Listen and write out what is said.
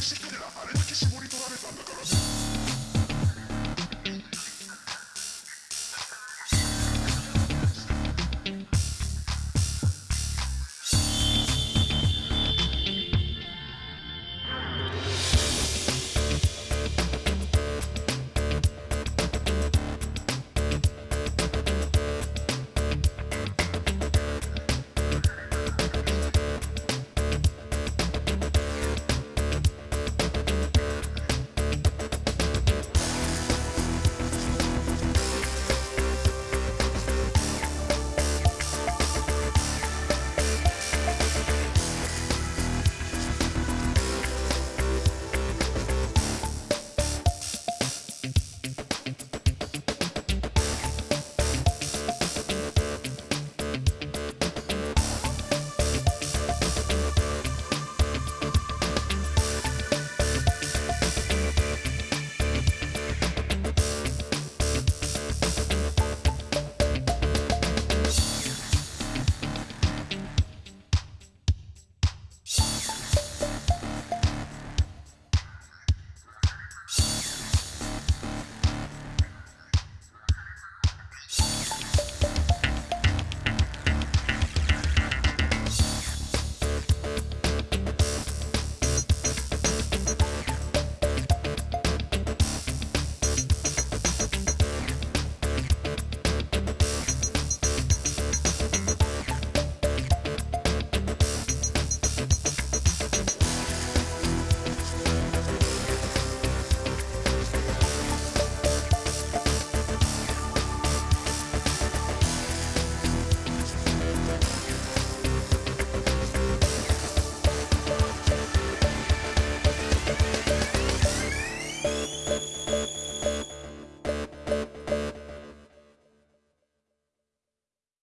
Si quiere la pared, que se.